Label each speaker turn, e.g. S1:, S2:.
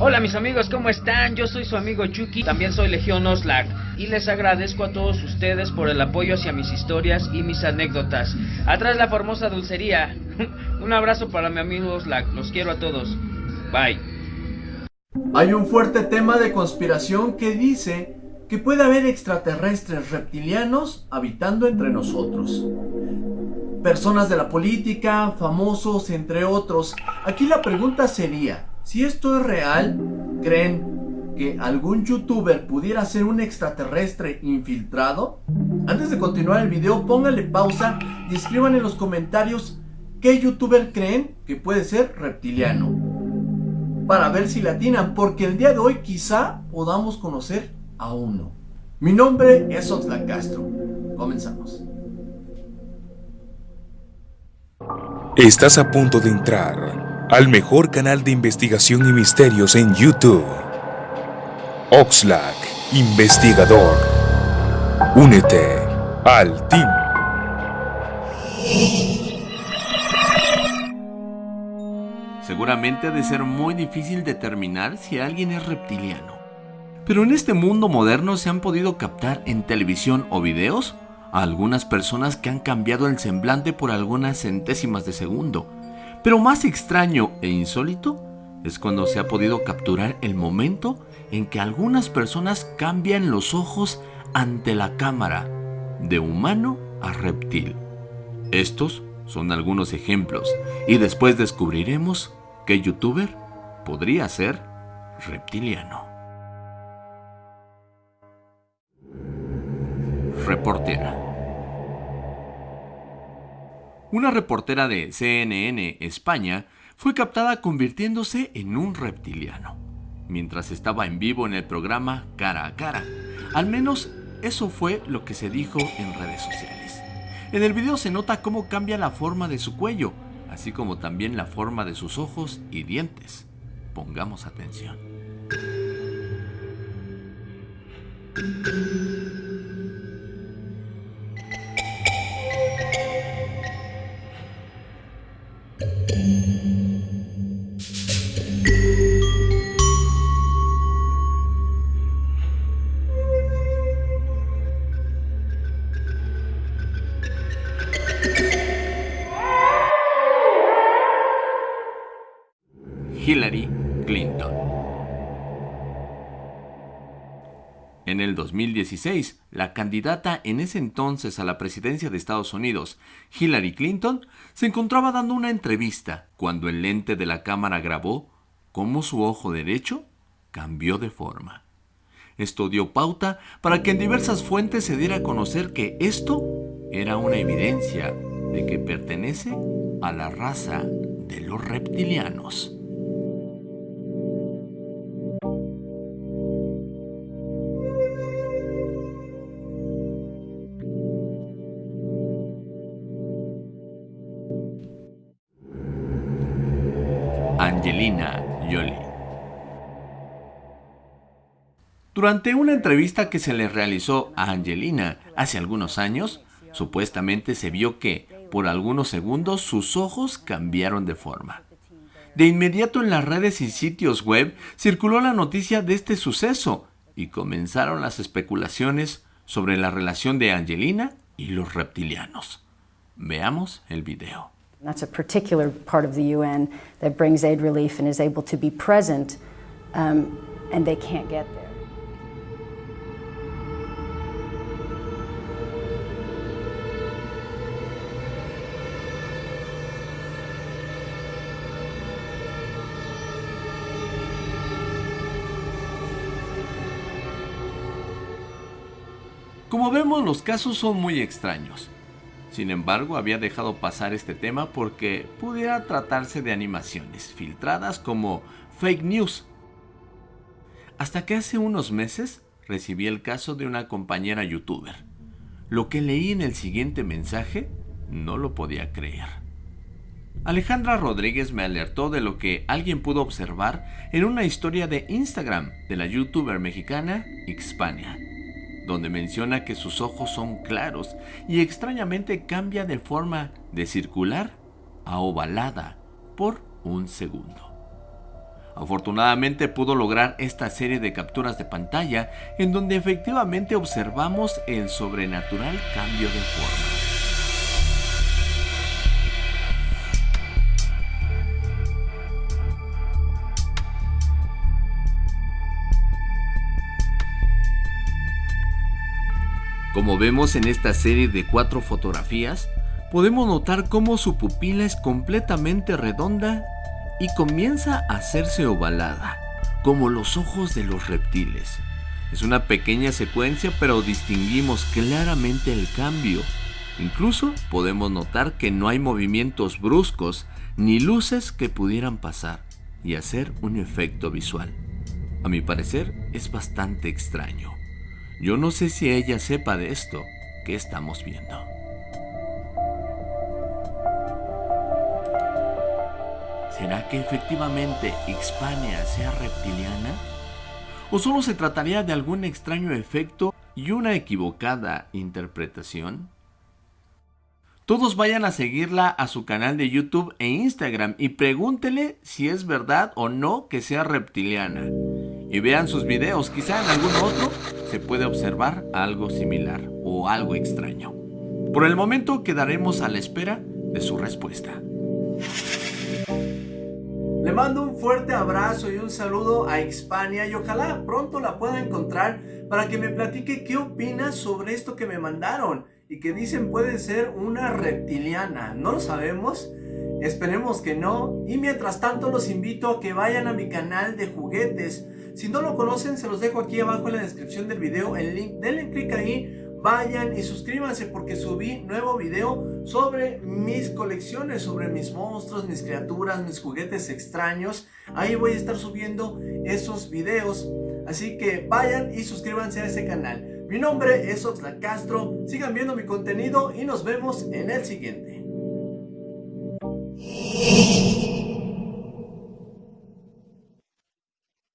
S1: Hola mis amigos, ¿cómo están? Yo soy su amigo Chucky, también soy Legión Oslac y les agradezco a todos ustedes por el apoyo hacia mis historias y mis anécdotas. Atrás la famosa dulcería. Un abrazo para mi amigo Oslac, los quiero a todos. Bye.
S2: Hay un fuerte tema de conspiración que dice que puede haber extraterrestres reptilianos habitando entre nosotros. Personas de la política, famosos, entre otros. Aquí la pregunta sería, si esto es real, ¿creen que algún youtuber pudiera ser un extraterrestre infiltrado? Antes de continuar el video, pónganle pausa y escriban en los comentarios qué youtuber creen que puede ser reptiliano. Para ver si latinan, porque el día de hoy quizá podamos conocer a uno. Mi nombre es Oxlack Castro. Comenzamos.
S3: Estás a punto de entrar al mejor canal de investigación y misterios en YouTube. Oxlack, investigador. Únete al team.
S4: Seguramente ha de ser muy difícil determinar si alguien es reptiliano. Pero en este mundo moderno se han podido captar en televisión o videos a algunas personas que han cambiado el semblante por algunas centésimas de segundo pero más extraño e insólito es cuando se ha podido capturar el momento en que algunas personas cambian los ojos ante la cámara, de humano a reptil. Estos son algunos ejemplos y después descubriremos que youtuber podría ser reptiliano. Reportera. Una reportera de CNN España fue captada convirtiéndose en un reptiliano, mientras estaba en vivo en el programa Cara a Cara. Al menos eso fue lo que se dijo en redes sociales. En el video se nota cómo cambia la forma de su cuello, así como también la forma de sus ojos y dientes. Pongamos atención. Hillary Clinton. En el 2016, la candidata en ese entonces a la presidencia de Estados Unidos, Hillary Clinton, se encontraba dando una entrevista cuando el lente de la cámara grabó cómo su ojo derecho cambió de forma. Esto dio pauta para que en diversas fuentes se diera a conocer que esto era una evidencia de que pertenece a la raza de los reptilianos. Angelina Jolie. Durante una entrevista que se le realizó a Angelina hace algunos años, supuestamente se vio que, por algunos segundos, sus ojos cambiaron de forma. De inmediato en las redes y sitios web circuló la noticia de este suceso y comenzaron las especulaciones sobre la relación de Angelina y los reptilianos. Veamos el video.
S5: That's a particular part of the UN that brings aid relief and is able to be present, um, and they can't get there.
S4: Como vemos, los casos son muy extraños. Sin embargo, había dejado pasar este tema porque pudiera tratarse de animaciones filtradas como fake news. Hasta que hace unos meses recibí el caso de una compañera youtuber. Lo que leí en el siguiente mensaje no lo podía creer. Alejandra Rodríguez me alertó de lo que alguien pudo observar en una historia de Instagram de la youtuber mexicana Xpania donde menciona que sus ojos son claros y extrañamente cambia de forma de circular a ovalada por un segundo. Afortunadamente pudo lograr esta serie de capturas de pantalla en donde efectivamente observamos el sobrenatural cambio de forma. Como vemos en esta serie de cuatro fotografías, podemos notar cómo su pupila es completamente redonda y comienza a hacerse ovalada, como los ojos de los reptiles. Es una pequeña secuencia, pero distinguimos claramente el cambio. Incluso podemos notar que no hay movimientos bruscos ni luces que pudieran pasar y hacer un efecto visual. A mi parecer es bastante extraño. Yo no sé si ella sepa de esto que estamos viendo. ¿Será que efectivamente Hispania sea reptiliana? ¿O solo se trataría de algún extraño efecto y una equivocada interpretación? Todos vayan a seguirla a su canal de YouTube e Instagram y pregúntele si es verdad o no que sea reptiliana. Y vean sus videos, quizá en algún otro se puede observar algo similar o algo extraño. Por el momento quedaremos a la espera de su respuesta.
S2: Le mando un fuerte abrazo y un saludo a Hispania y ojalá pronto la pueda encontrar para que me platique qué opina sobre esto que me mandaron y que dicen puede ser una reptiliana. No lo sabemos, esperemos que no. Y mientras tanto los invito a que vayan a mi canal de juguetes. Si no lo conocen se los dejo aquí abajo en la descripción del video el link. Denle clic ahí vayan y suscríbanse porque subí nuevo video sobre mis colecciones, sobre mis monstruos, mis criaturas, mis juguetes extraños. Ahí voy a estar subiendo esos videos. Así que vayan y suscríbanse a ese canal. Mi nombre es Oxlack Castro. Sigan viendo mi contenido y nos vemos en el siguiente.